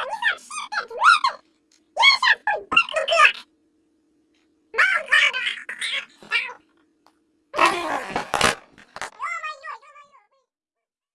Oh,